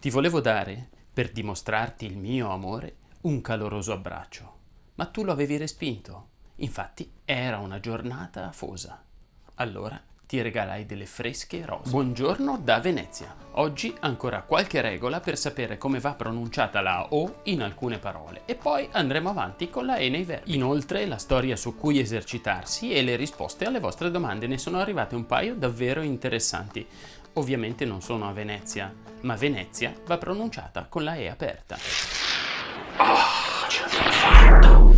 Ti volevo dare, per dimostrarti il mio amore, un caloroso abbraccio, ma tu lo avevi respinto. Infatti era una giornata afosa. Allora ti regalai delle fresche rose. Buongiorno da Venezia. Oggi ancora qualche regola per sapere come va pronunciata la O in alcune parole e poi andremo avanti con la E nei verbi. Inoltre la storia su cui esercitarsi e le risposte alle vostre domande. Ne sono arrivate un paio davvero interessanti. Ovviamente non sono a Venezia, ma Venezia va pronunciata con la E aperta. Oh, ce fatto!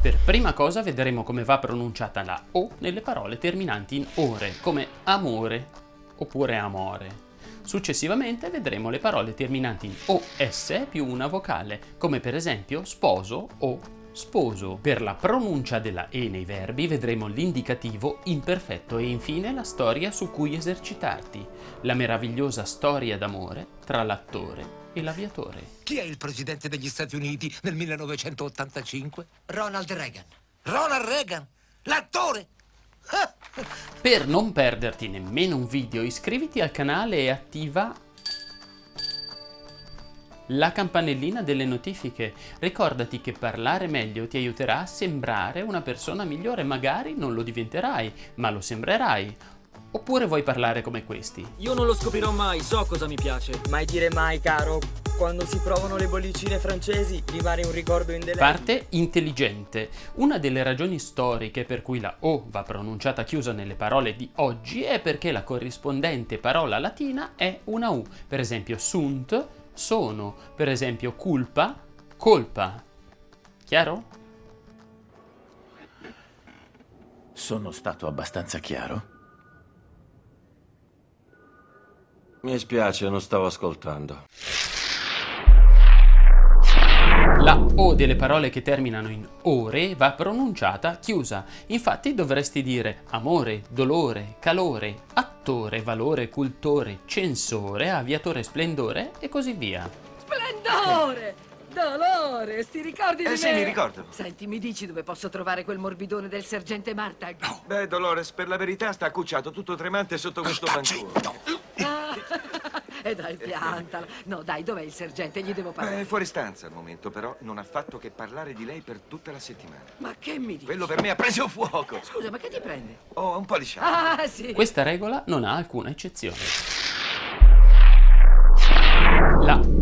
Per prima cosa vedremo come va pronunciata la O nelle parole terminanti in ore, come amore oppure amore. Successivamente vedremo le parole terminanti in OS più una vocale, come per esempio sposo o sposo. Per la pronuncia della E nei verbi vedremo l'indicativo imperfetto e infine la storia su cui esercitarti, la meravigliosa storia d'amore tra l'attore e l'aviatore. Chi è il presidente degli Stati Uniti nel 1985? Ronald Reagan. Ronald Reagan? L'attore? Per non perderti nemmeno un video iscriviti al canale e attiva la campanellina delle notifiche. Ricordati che parlare meglio ti aiuterà a sembrare una persona migliore, magari non lo diventerai, ma lo sembrerai. Oppure vuoi parlare come questi? Io non lo scoprirò mai, so cosa mi piace. Mai dire mai, caro. Quando si provano le bollicine francesi rimane un ricordo indelebile. Parte intelligente. Una delle ragioni storiche per cui la O va pronunciata chiusa nelle parole di oggi è perché la corrispondente parola latina è una U. Per esempio sunt, sono. Per esempio culpa, colpa. Chiaro? Sono stato abbastanza chiaro? Mi spiace, non stavo ascoltando. La O delle parole che terminano in ore va pronunciata chiusa. Infatti dovresti dire amore, dolore, calore, attore, valore, cultore, censore, aviatore, splendore e così via. Splendore! Dolores, ti ricordi di eh, me? Eh sì, mi ricordo. Senti, mi dici dove posso trovare quel morbidone del sergente Martag? No. Beh, Dolores, per la verità sta accucciato tutto tremante sotto questo bancone. Ah, e dai, piantala. No, dai, dov'è il sergente? Gli devo parlare. È fuori stanza al momento, però non ha fatto che parlare di lei per tutta la settimana. Ma che mi dici? Quello per me ha preso fuoco. Scusa, ma che ti prende? Oh, un po' di sciame. Ah, sì. Questa regola non ha alcuna eccezione.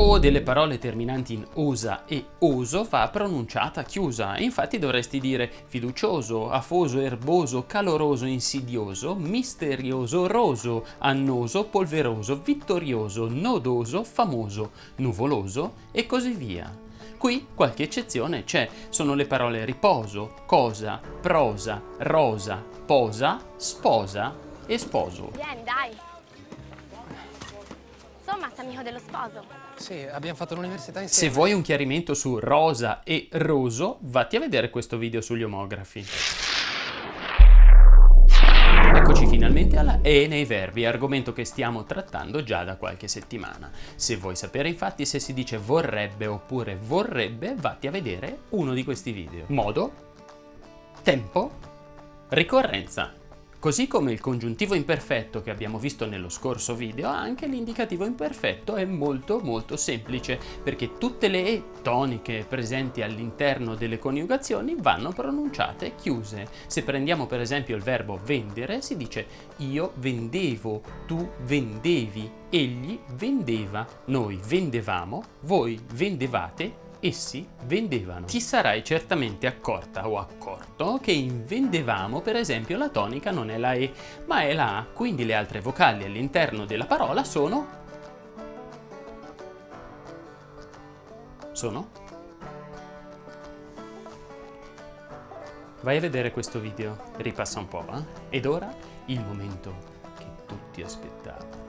O delle parole terminanti in osa e oso va pronunciata chiusa, infatti dovresti dire fiducioso, afoso, erboso, caloroso, insidioso, misterioso, roso, annoso, polveroso, vittorioso, nodoso, famoso, nuvoloso e così via. Qui qualche eccezione c'è, sono le parole riposo, cosa, prosa, rosa, posa, sposa e sposo. Vieni, dai. Sei amico dello sposo. Sì, abbiamo fatto l'università insieme. Se vuoi un chiarimento su rosa e roso, vatti a vedere questo video sugli omografi. Eccoci finalmente alla E nei verbi, argomento che stiamo trattando già da qualche settimana. Se vuoi sapere infatti se si dice vorrebbe oppure vorrebbe, vatti a vedere uno di questi video. Modo, tempo, ricorrenza. Così come il congiuntivo imperfetto che abbiamo visto nello scorso video, anche l'indicativo imperfetto è molto molto semplice, perché tutte le E toniche presenti all'interno delle coniugazioni vanno pronunciate chiuse. Se prendiamo per esempio il verbo vendere, si dice io vendevo, tu vendevi, egli vendeva, noi vendevamo, voi vendevate, essi vendevano. Ti sarai certamente accorta o accorto che in vendevamo per esempio la tonica non è la E ma è la A, quindi le altre vocali all'interno della parola sono... Sono? Vai a vedere questo video, ripassa un po', eh? Ed ora il momento che tutti aspettavano,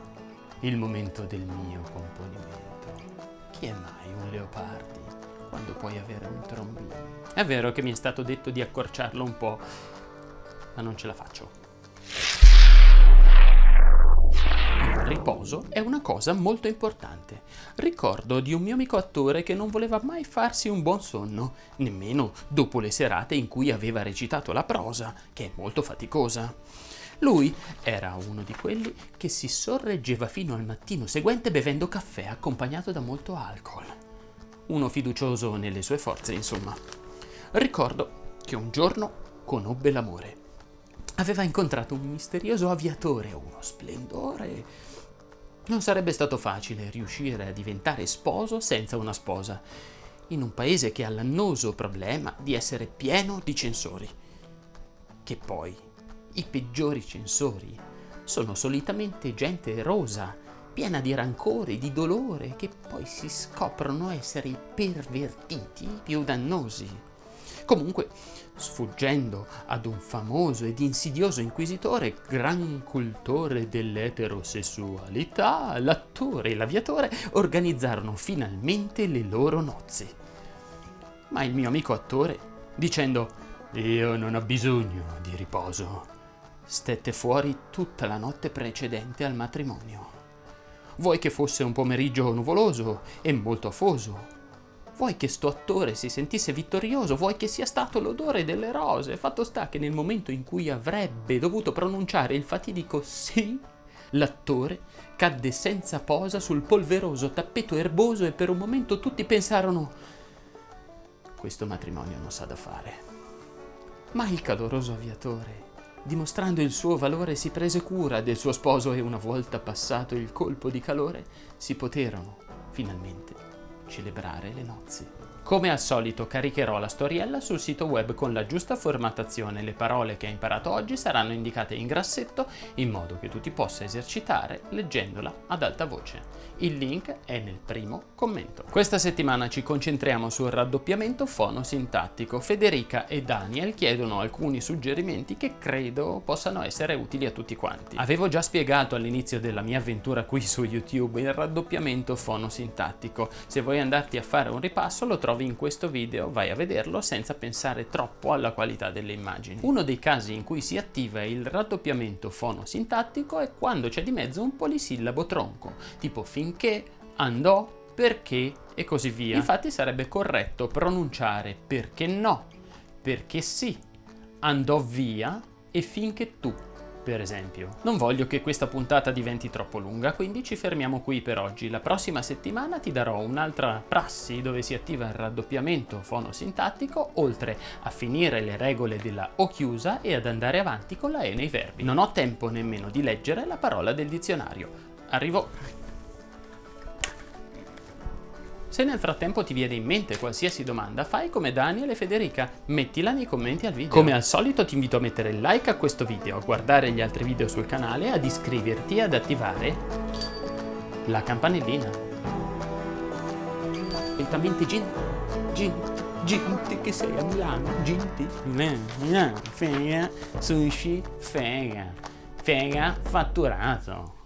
il momento del mio componimento. Chi è mai un leopardi? Quando puoi avere un trombino. È vero che mi è stato detto di accorciarlo un po', ma non ce la faccio. Il riposo è una cosa molto importante. Ricordo di un mio amico attore che non voleva mai farsi un buon sonno, nemmeno dopo le serate in cui aveva recitato la prosa, che è molto faticosa. Lui era uno di quelli che si sorreggeva fino al mattino seguente bevendo caffè accompagnato da molto alcol. Uno fiducioso nelle sue forze, insomma. Ricordo che un giorno conobbe l'amore. Aveva incontrato un misterioso aviatore, uno splendore. Non sarebbe stato facile riuscire a diventare sposo senza una sposa, in un paese che ha l'annoso problema di essere pieno di censori. Che poi i peggiori censori sono solitamente gente erosa, piena di rancore, di dolore, che poi si scoprono essere i pervertiti più dannosi. Comunque, sfuggendo ad un famoso ed insidioso inquisitore, gran cultore dell'eterosessualità, l'attore e l'aviatore organizzarono finalmente le loro nozze. Ma il mio amico attore, dicendo «Io non ho bisogno di riposo», stette fuori tutta la notte precedente al matrimonio. Vuoi che fosse un pomeriggio nuvoloso e molto afoso, vuoi che sto attore si sentisse vittorioso, vuoi che sia stato l'odore delle rose, fatto sta che nel momento in cui avrebbe dovuto pronunciare il fatidico sì, l'attore cadde senza posa sul polveroso tappeto erboso e per un momento tutti pensarono questo matrimonio non sa da fare. Ma il caloroso aviatore dimostrando il suo valore si prese cura del suo sposo e una volta passato il colpo di calore si poterono, finalmente, celebrare le nozze. Come al solito caricherò la storiella sul sito web con la giusta formattazione. Le parole che hai imparato oggi saranno indicate in grassetto in modo che tu ti possa esercitare leggendola ad alta voce. Il link è nel primo commento. Questa settimana ci concentriamo sul raddoppiamento fonosintattico. Federica e Daniel chiedono alcuni suggerimenti che credo possano essere utili a tutti quanti. Avevo già spiegato all'inizio della mia avventura qui su YouTube il raddoppiamento fonosintattico. Se vuoi andarti a fare un ripasso lo trovi in questo video, vai a vederlo senza pensare troppo alla qualità delle immagini. Uno dei casi in cui si attiva il raddoppiamento fonosintattico è quando c'è di mezzo un polisillabo tronco, tipo finché, andò, perché e così via. Infatti sarebbe corretto pronunciare perché no, perché sì, andò via e finché tu per esempio. Non voglio che questa puntata diventi troppo lunga, quindi ci fermiamo qui per oggi. La prossima settimana ti darò un'altra prassi dove si attiva il raddoppiamento fonosintattico, oltre a finire le regole della O chiusa e ad andare avanti con la E nei verbi. Non ho tempo nemmeno di leggere la parola del dizionario. Arrivo se nel frattempo ti viene in mente qualsiasi domanda, fai come Daniel e Federica, mettila nei commenti al video. Come al solito ti invito a mettere like a questo video, a guardare gli altri video sul canale, ad iscriverti e ad attivare la campanellina. Lentamente Ginti, Ginti, Ginti che sei a Milano, Ginti. Sushi, fega, fega, fatturato.